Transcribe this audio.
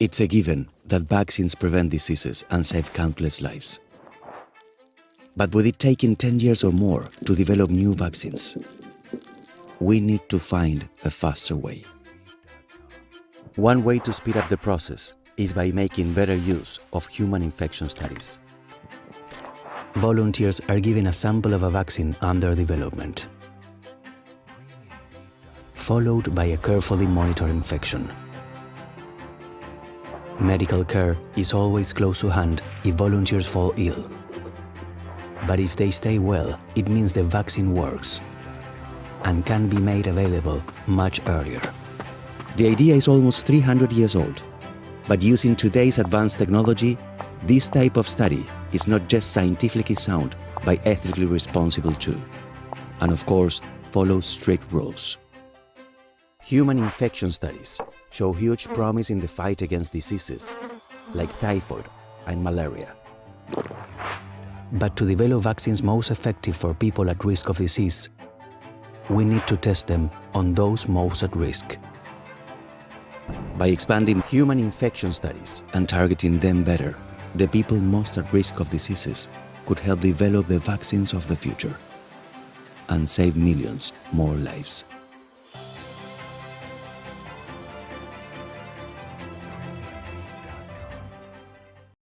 It's a given that vaccines prevent diseases and save countless lives. But with it taking 10 years or more to develop new vaccines, we need to find a faster way. One way to speed up the process is by making better use of human infection studies. Volunteers are given a sample of a vaccine under development, followed by a carefully monitored infection. Medical care is always close to hand if volunteers fall ill. But if they stay well, it means the vaccine works and can be made available much earlier. The idea is almost 300 years old, but using today's advanced technology, this type of study is not just scientifically sound, but ethically responsible too. And of course, follows strict rules. Human infection studies show huge promise in the fight against diseases like typhoid and malaria. But to develop vaccines most effective for people at risk of disease, we need to test them on those most at risk. By expanding human infection studies and targeting them better, the people most at risk of diseases could help develop the vaccines of the future and save millions more lives.